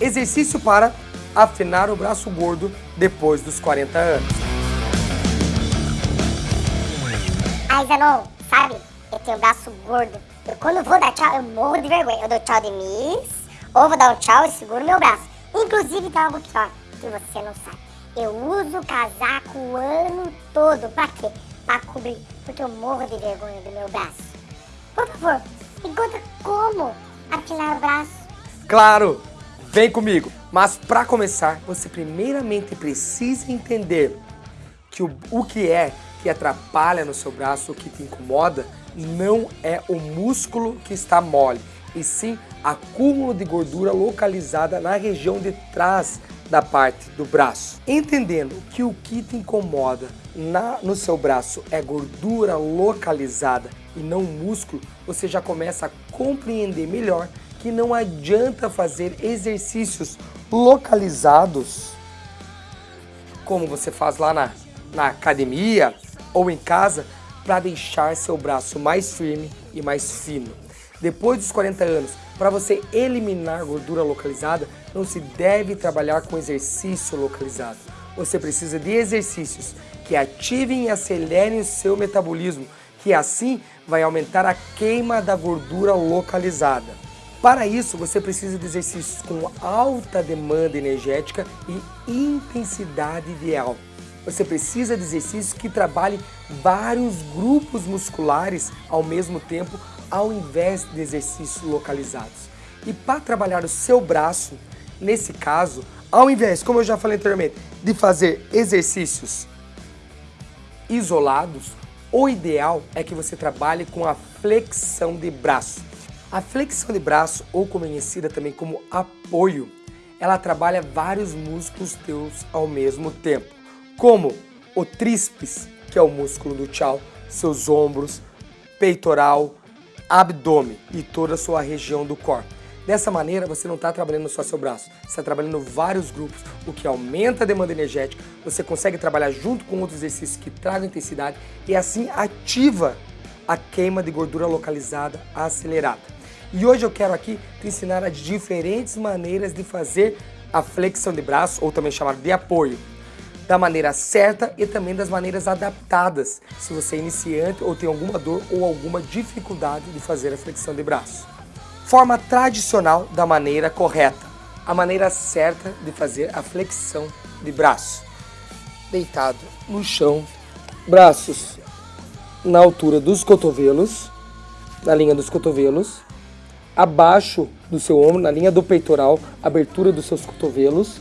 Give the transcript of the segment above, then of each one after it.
Exercício para afinar o braço gordo depois dos 40 anos. Ai, Zanon, sabe? Eu tenho o braço gordo. Eu, quando vou dar tchau, eu morro de vergonha. Eu dou tchau de miss, ou vou dar um tchau e seguro meu braço. Inclusive, tem algo pior, que você não sabe. Eu uso casaco o ano todo. Pra quê? Pra cobrir. Porque eu morro de vergonha do meu braço. Por favor, me conta como afinar o braço. Claro! Vem comigo! Mas para começar, você primeiramente precisa entender que o, o que é que atrapalha no seu braço, o que te incomoda, não é o músculo que está mole, e sim acúmulo de gordura localizada na região de trás da parte do braço. Entendendo que o que te incomoda na, no seu braço é gordura localizada e não músculo, você já começa a compreender melhor que não adianta fazer exercícios localizados como você faz lá na, na academia ou em casa para deixar seu braço mais firme e mais fino. Depois dos 40 anos, para você eliminar gordura localizada, não se deve trabalhar com exercício localizado. Você precisa de exercícios que ativem e acelerem o seu metabolismo, que assim vai aumentar a queima da gordura localizada. Para isso, você precisa de exercícios com alta demanda energética e intensidade ideal. Você precisa de exercícios que trabalhem vários grupos musculares ao mesmo tempo, ao invés de exercícios localizados. E para trabalhar o seu braço, nesse caso, ao invés, como eu já falei anteriormente, de fazer exercícios isolados, o ideal é que você trabalhe com a flexão de braço. A flexão de braço, ou conhecida também como apoio, ela trabalha vários músculos teus ao mesmo tempo, como o tríceps, que é o músculo do tchau, seus ombros, peitoral, abdômen e toda a sua região do corpo. Dessa maneira, você não está trabalhando só seu braço, você está trabalhando vários grupos, o que aumenta a demanda energética, você consegue trabalhar junto com outros exercícios que tragam intensidade e assim ativa a queima de gordura localizada acelerada. E hoje eu quero aqui te ensinar as diferentes maneiras de fazer a flexão de braço, ou também chamado de apoio, da maneira certa e também das maneiras adaptadas, se você é iniciante ou tem alguma dor ou alguma dificuldade de fazer a flexão de braço. Forma tradicional da maneira correta, a maneira certa de fazer a flexão de braço. Deitado no chão, braços na altura dos cotovelos, na linha dos cotovelos, abaixo do seu ombro, na linha do peitoral, abertura dos seus cotovelos,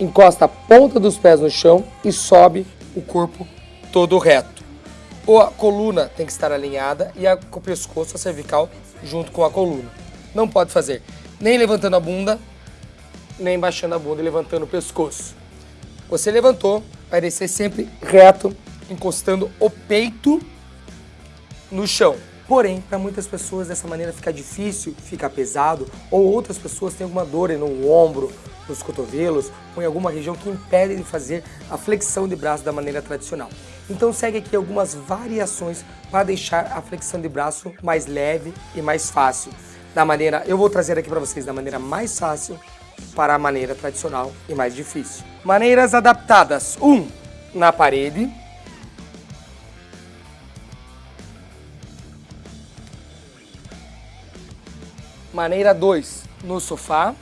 encosta a ponta dos pés no chão e sobe o corpo todo reto ou a coluna tem que estar alinhada e a, o pescoço, a cervical, junto com a coluna. Não pode fazer nem levantando a bunda, nem baixando a bunda e levantando o pescoço. Você levantou, vai descer sempre reto, encostando o peito no chão. Porém, para muitas pessoas dessa maneira fica difícil, fica pesado, ou outras pessoas têm alguma dor no ombro, nos cotovelos, ou em alguma região que impede de fazer a flexão de braço da maneira tradicional. Então segue aqui algumas variações para deixar a flexão de braço mais leve e mais fácil. Da maneira, eu vou trazer aqui para vocês da maneira mais fácil para a maneira tradicional e mais difícil. Maneiras adaptadas. 1. Um, na parede. Maneira 2. No sofá.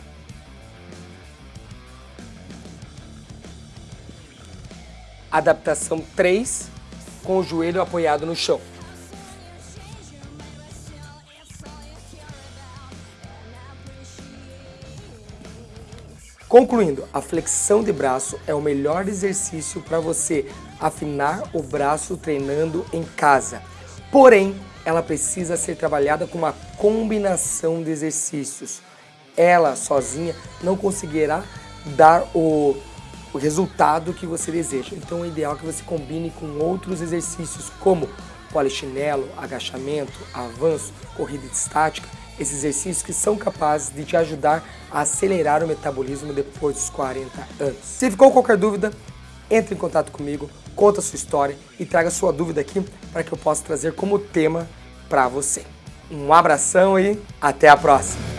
Adaptação 3, com o joelho apoiado no chão. Concluindo, a flexão de braço é o melhor exercício para você afinar o braço treinando em casa. Porém, ela precisa ser trabalhada com uma combinação de exercícios. Ela sozinha não conseguirá dar o o resultado que você deseja. Então é ideal que você combine com outros exercícios como polichinelo, agachamento, avanço, corrida estática, esses exercícios que são capazes de te ajudar a acelerar o metabolismo depois dos 40 anos. Se ficou qualquer dúvida, entre em contato comigo, conta a sua história e traga sua dúvida aqui para que eu possa trazer como tema para você. Um abração e até a próxima!